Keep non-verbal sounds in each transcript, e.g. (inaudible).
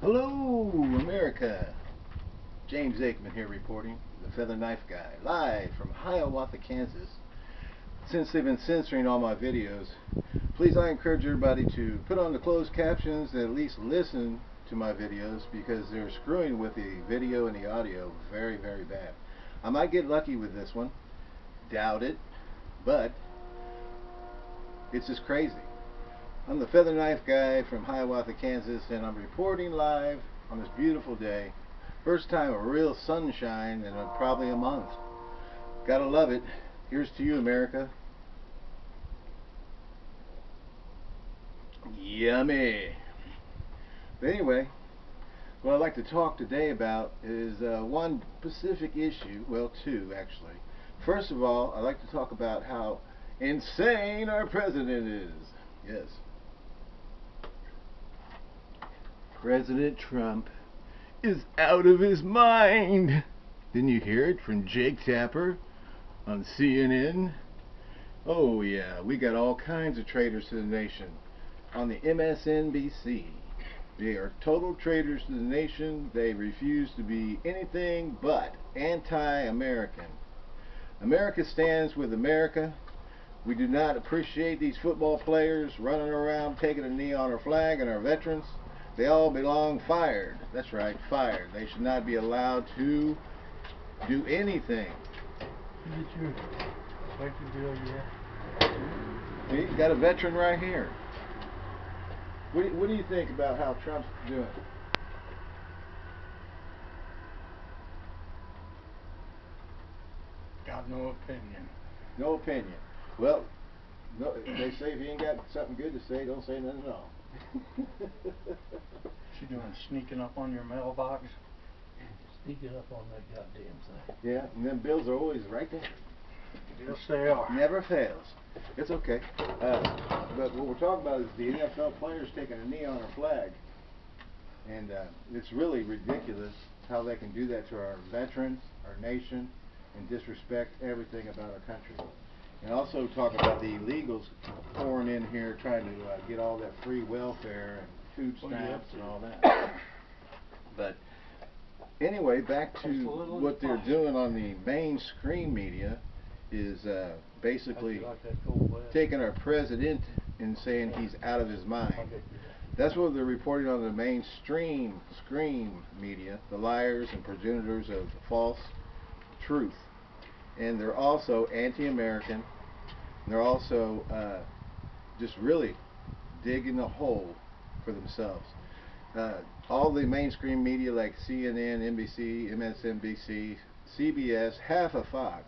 Hello, America. James Aikman here reporting, the Feather Knife Guy, live from Hiawatha, Kansas. Since they've been censoring all my videos, please I encourage everybody to put on the closed captions and at least listen to my videos because they're screwing with the video and the audio very, very bad. I might get lucky with this one. Doubt it. But it's just crazy. I'm the Feather Knife Guy from Hiawatha, Kansas, and I'm reporting live on this beautiful day. First time of real sunshine in a, probably a month. Gotta love it. Here's to you, America. Yummy. But anyway, what I'd like to talk today about is uh, one specific issue, well, two actually. First of all, I'd like to talk about how insane our president is. Yes. President Trump is out of his mind. Didn't you hear it from Jake Tapper on CNN? Oh yeah, we got all kinds of traitors to the nation on the MSNBC. They are total traitors to the nation. They refuse to be anything but anti-American. America stands with America. We do not appreciate these football players running around taking a knee on our flag and our veterans. They all belong fired. That's right, fired. They should not be allowed to do anything. Is it your electric bill yet? You got a veteran right here. What do, you, what do you think about how Trump's doing? Got no opinion. No opinion. Well, no, they say if you ain't got something good to say, don't say nothing at all. She doing sneaking up on your mailbox? Sneaking up on that goddamn thing. yeah, and them bills are always right there. Yes, they are. Never fails. It's okay. Uh, but what we're talking about is the NFL players taking a knee on our flag. And uh, it's really ridiculous how they can do that to our veterans, our nation, and disrespect everything about our country. And also talk about the illegals pouring in here trying to uh, get all that free welfare and food What are you up stamps and all that. But anyway, back to Just a little what they're doing on the mainstream media is uh, basically like that cold blast? taking our president and saying he's out of his mind. get you that. That's what they're reporting on the mainstream screen media, the liars and progenitors of false truth. And they're also anti-American. They're also uh, just really digging a hole for themselves. Uh, all the mainstream media like CNN, NBC, MSNBC, CBS, half of Fox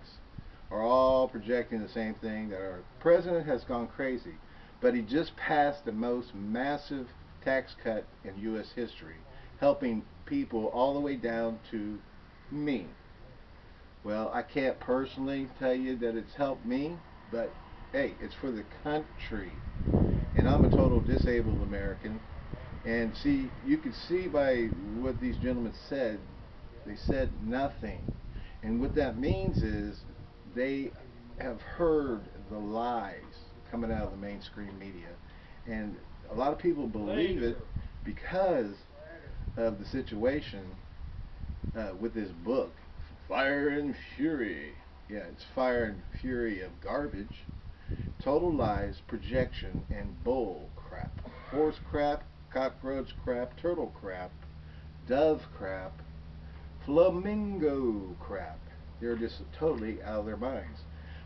are all projecting the same thing that our president has gone crazy. But he just passed the most massive tax cut in U.S. history, helping people all the way down to me. Well, I can't personally tell you that it's helped me, but hey, it's for the country. And I'm a total disabled American. And see, you can see by what these gentlemen said, they said nothing. And what that means is they have heard the lies coming out of the mainstream media. And a lot of people believe it because of the situation uh, with this book, Fire and Fury. Yeah, it's Fire and Fury of garbage, total lies, projection, and bull crap. Horse crap, cockroach crap, turtle crap, dove crap, flamingo crap. They're just totally out of their minds.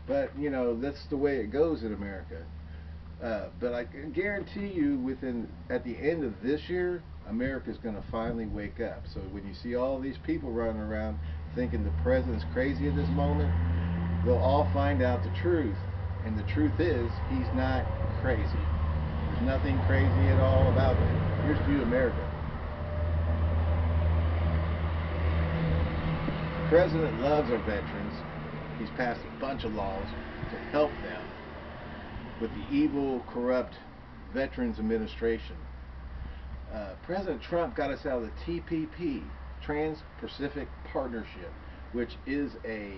But, you know, that's the way it goes in America. Uh, but I can guarantee you, within at the end of this year, America's going to finally wake up. So when you see all these people running around thinking the president's crazy at this moment, they'll all find out the truth. And the truth is, he's not crazy. There's nothing crazy at all about it. Here's to you, America. The president loves our veterans. He's passed a bunch of laws to help them with the evil, corrupt Veterans Administration. Uh, President Trump got us out of the TPP, Trans-Pacific Partnership, which is a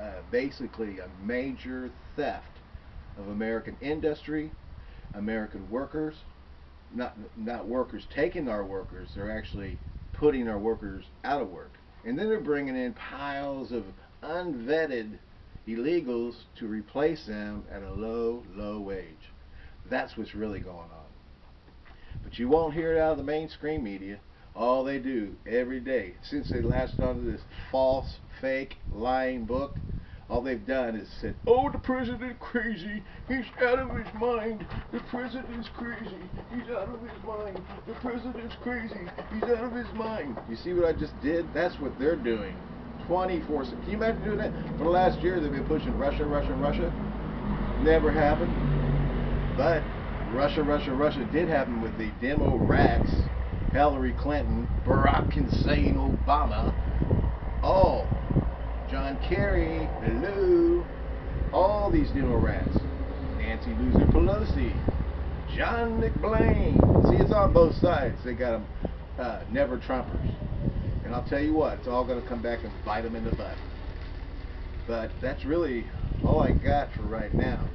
uh, basically a major theft of American industry, American workers, not not workers taking our workers. They're actually putting our workers out of work, and then they're bringing in piles of unvetted illegals to replace them at a low, low wage. That's what's really going on. But you won't hear it out of the mainstream media. All they do every day, since they latched onto this false, fake, lying book, all they've done is said, "Oh, the president crazy. He's out of his mind. The president's crazy. He's out of his mind. The president's crazy. He's out of his mind." You see what I just did? That's what they're doing. 24 Can you imagine doing that? For the last year, they've been pushing Russia, Russia, Russia. Never happened. But Russia, Russia, Russia did happen with the demo rats, Hillary Clinton, Barack Hussein Obama, all John Kerry, hello, all these demo rats, Nancy Loser Pelosi, John McBlain. See, it's on both sides. They got them uh, never Trumpers. And I'll tell you what, it's all going to come back and bite them in the butt. But that's really all I got for right now.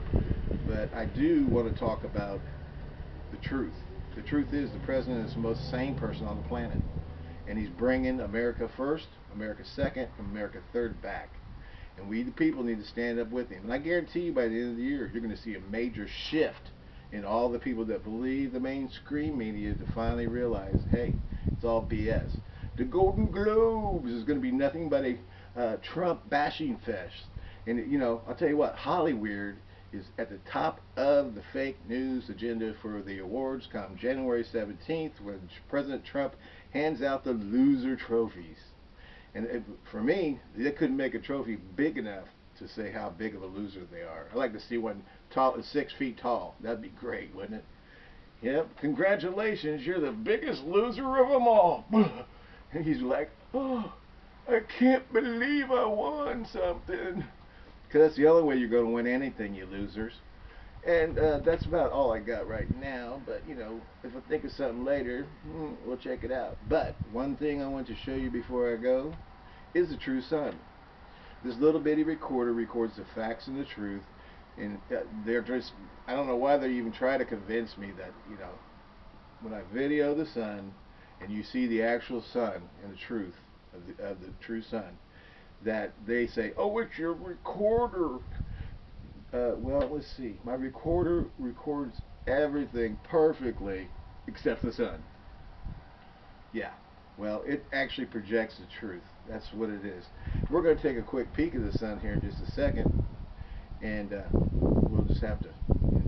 But I do want to talk about the truth. The truth is the president is the most sane person on the planet. And he's bringing America first, America second, America third back. And we the people need to stand up with him. And I guarantee you by the end of the year, you're going to see a major shift in all the people that believe the mainstream media to finally realize, hey, it's all BS. The Golden Globes is going to be nothing but a uh, Trump bashing fest. And, you know, I'll tell you what, Hollywood is at the top of the fake news agenda for the awards come January 17th when President Trump hands out the loser trophies. And it, for me, they couldn't make a trophy big enough to say how big of a loser they are. I'd like to see one tall, six feet tall. That'd be great, wouldn't it? Yep. Congratulations, you're the biggest loser of them all. And (laughs) he's like, oh, I can't believe I won something. Because that's the only way you're going to win anything, you losers. And uh, that's about all I got right now. But, you know, if I think of something later, hmm, we'll check it out. But one thing I want to show you before I go is the true sun. This little bitty recorder records the facts and the truth. And uh, they're just, I don't know why they even try to convince me that, you know, when I video the sun and you see the actual sun and the truth of the, of the true sun, that they say, oh, it's your recorder. Uh, well, let's see. My recorder records everything perfectly except the sun. Yeah. Well, it actually projects the truth. That's what it is. We're going to take a quick peek of the sun here in just a second, and uh, we'll just have to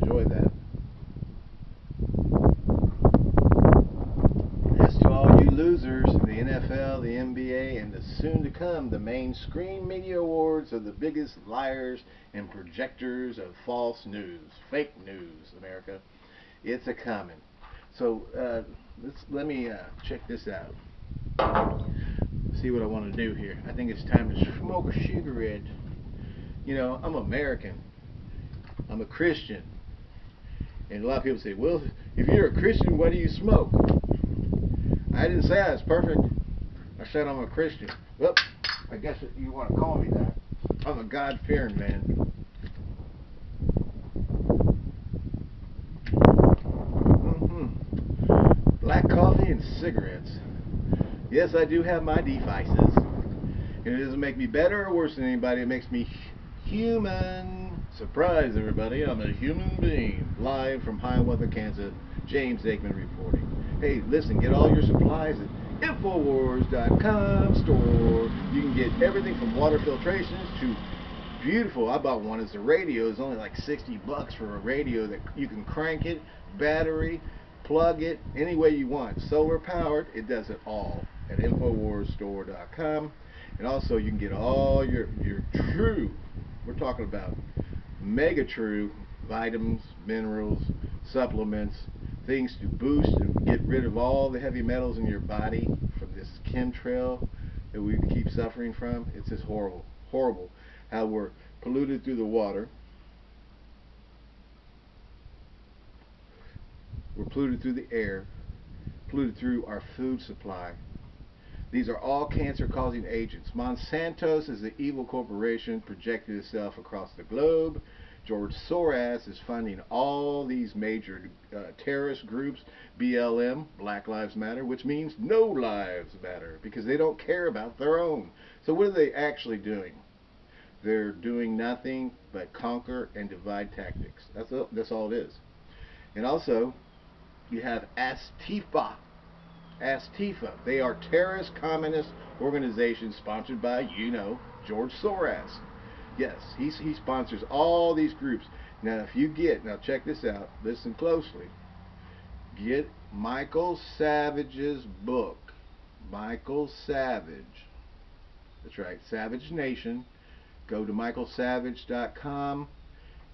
enjoy that. Yes, to all you losers in the NFL, the NBA, and the soon to come the mainstream media awards are the biggest liars and projectors of false news, fake news, America. It's a common. So uh, let's let me uh, check this out. See what I want to do here. I think it's time to smoke a cigarette. You know, I'm American. I'm a Christian. And a lot of people say, well, if you're a Christian, why do you smoke? I didn't say I was perfect. I said I'm a Christian. Well, I guess you want to call me that. I'm a God-fearing man. Mm-hmm. Black coffee and cigarettes. Yes, I do have my devices. And it doesn't make me better or worse than anybody. It makes me human. Surprise, everybody. I'm a human being. Live from Hiawatha, Kansas. James Aikman reporting. Hey, listen, get all your supplies Infowars.com store. You can get everything from water filtrations to beautiful. I bought one It's a radio. It's only like 60 bucks for a radio that you can crank it, battery, plug it, any way you want. Solar powered, it does it all at InfoWarsStore.com. And also you can get all your, your true, we're talking about mega true vitamins, minerals, supplements, things to boost and get rid of all the heavy metals in your body from this chemtrail that we keep suffering from. It's just horrible, horrible how we're polluted through the water. We're polluted through the air, polluted through our food supply. These are all cancer-causing agents. Monsanto's is the evil corporation projected itself across the globe George Soros is funding all these major uh, terrorist groups, BLM, Black Lives Matter, which means no lives matter because they don't care about their own. So what are they actually doing? They're doing nothing but conquer and divide tactics. That's all, that's all it is. And also, you have Astifa. Astifa. They are terrorist communist organizations sponsored by, you know, George Soros. Yes, he, he sponsors all these groups. Now, if you get, now check this out, listen closely. Get Michael Savage's book. Michael Savage. That's right, Savage Nation. Go to michaelsavage.com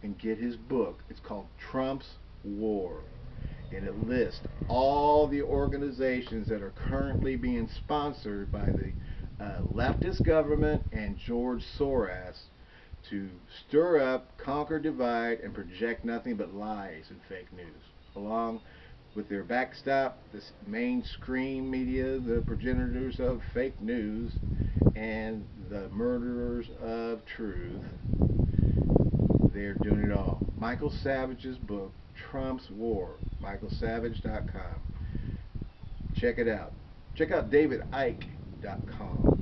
and get his book. It's called Trump's War. And it lists all the organizations that are currently being sponsored by the uh, leftist government and George Soros to stir up, conquer, divide, and project nothing but lies and fake news, along with their backstop, the mainstream media, the progenitors of fake news, and the murderers of truth. They're doing it all. Michael Savage's book, Trump's War, michaelsavage.com. Check it out. Check out davidicke.com.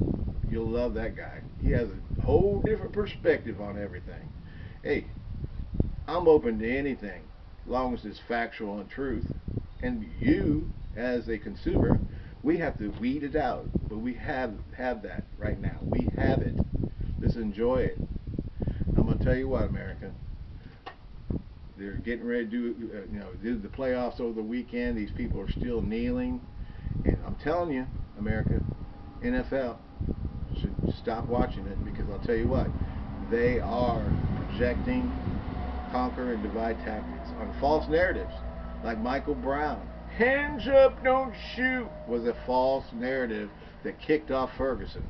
You'll love that guy. He has a whole different perspective on everything. Hey, I'm open to anything, long as it's factual and truth. And you, as a consumer, we have to weed it out. But we have have that right now. We have it. Let's enjoy it. I'm gonna tell you what, America. They're getting ready to do, uh, you know, do the playoffs over the weekend. These people are still kneeling, and I'm telling you, America, NFL stop watching it because I'll tell you what, they are projecting conquer and divide tactics on false narratives, like Michael Brown. Hands up, don't shoot was a false narrative that kicked off Ferguson,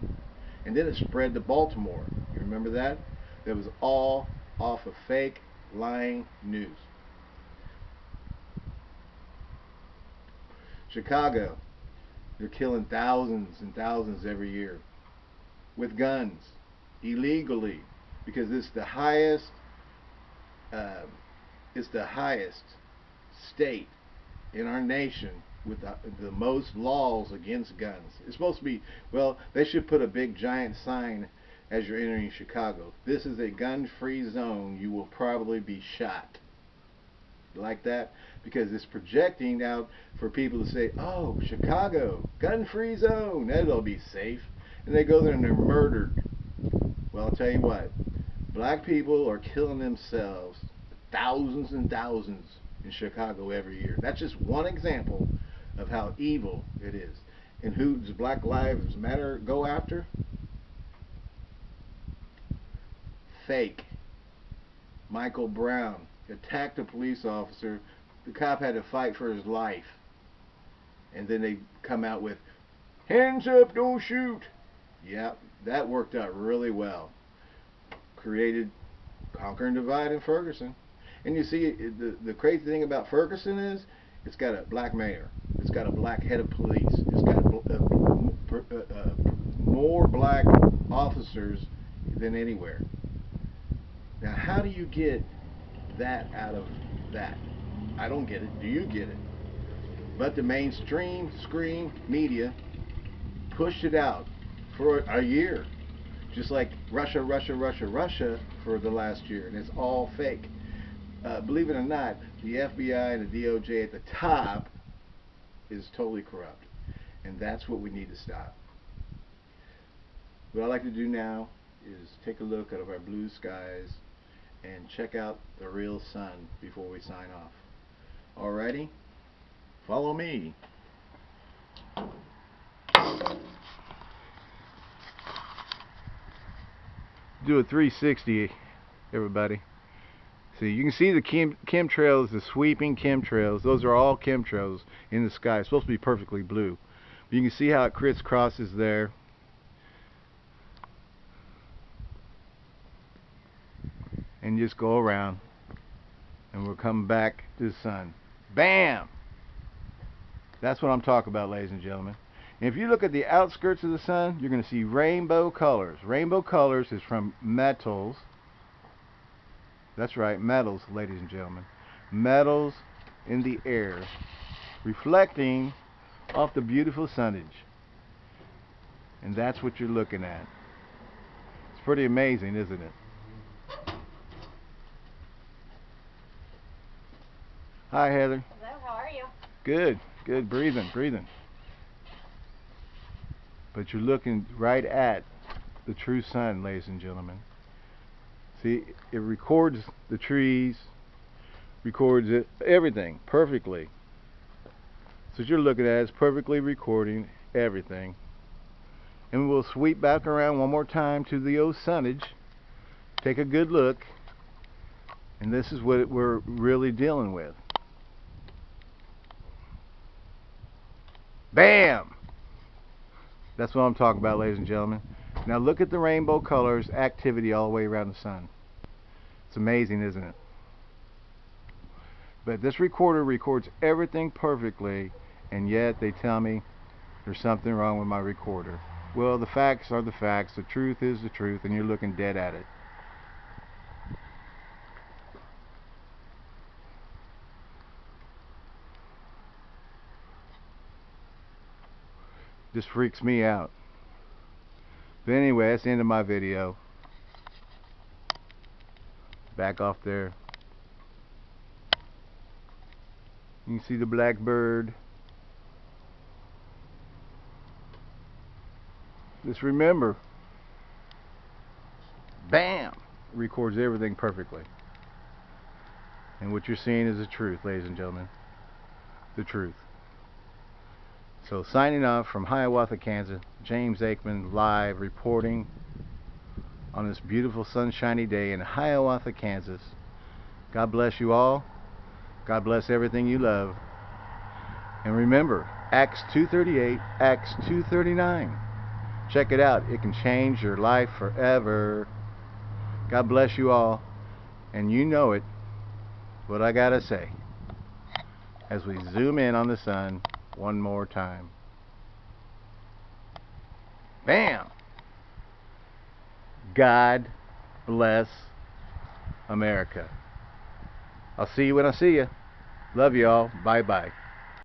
and then it spread to Baltimore. You remember that? That was all off of fake lying news. Chicago, they're killing thousands and thousands every year with guns illegally because it's the highest uh, it's the highest state in our nation with the, the most laws against guns. It's supposed to be well. They should put a big giant sign as you're entering Chicago. This is a gun-free zone. You will probably be shot. Like that because it's projecting out for people to say, "Oh, Chicago, gun-free zone. That'll be safe." And they go there and they're murdered. Well, I'll tell you what. Black people are killing themselves thousands and thousands in Chicago every year. That's just one example of how evil it is. And who does Black Lives Matter go after? Fake. Michael Brown attacked a police officer. The cop had to fight for his life. And then they come out with, hands up, don't shoot. Yeah, that worked out really well. Created Conquer and Divide in Ferguson. And you see, the, the crazy thing about Ferguson is, it's got a black mayor. It's got a black head of police. It's got a, a, a, more black officers than anywhere. Now, how do you get that out of that? I don't get it. Do you get it? But the mainstream screen media pushed it out for a year. Just like Russia, Russia, Russia, Russia for the last year. And it's all fake. Uh, believe it or not, the FBI and the DOJ at the top is totally corrupt. And that's what we need to stop. What I'd like to do now is take a look out of our blue skies and check out the real sun before we sign off. Alrighty? Follow me. Do a 360, everybody. See, you can see the chem chemtrails, the sweeping chemtrails. Those are all chemtrails in the sky. It's supposed to be perfectly blue. But you can see how it crisscrosses there. And just go around. And we'll come back to the sun. Bam! That's what I'm talking about, ladies and gentlemen. And if you look at the outskirts of the sun, you're going to see rainbow colors. Rainbow colors is from metals That's right, metals, ladies and gentlemen. Metals in the air, reflecting off the beautiful sunnage. And that's what you're looking at. It's pretty amazing, isn't it? Hi, Heather. Hello, how are you? Good, good. Breathing, breathing. But you're looking right at the true sun, ladies and gentlemen. See, it records the trees, records it, everything perfectly. So what you're looking at is perfectly recording everything. And we'll sweep back around one more time to the old sunnage. Take a good look. And this is what we're really dealing with. Bam! That's what I'm talking about, ladies and gentlemen. Now look at the rainbow colors activity all the way around the sun. It's amazing, isn't it? But this recorder records everything perfectly, and yet they tell me there's something wrong with my recorder. Well, the facts are the facts. The truth is the truth, and you're looking dead at it. This freaks me out. But anyway, that's the end of my video. Back off there. You can see the blackbird. Just remember, bam, records everything perfectly. And what you're seeing is the truth, ladies and gentlemen. The truth. So signing off from Hiawatha, Kansas, James Aikman live reporting on this beautiful sunshiny day in Hiawatha, Kansas. God bless you all. God bless everything you love. And remember, Acts 238, Acts 239. Check it out. It can change your life forever. God bless you all. And you know it, what I gotta say. As we zoom in on the sun one more time. Bam! God bless America. I'll see you when I see you. Love you all. Bye bye.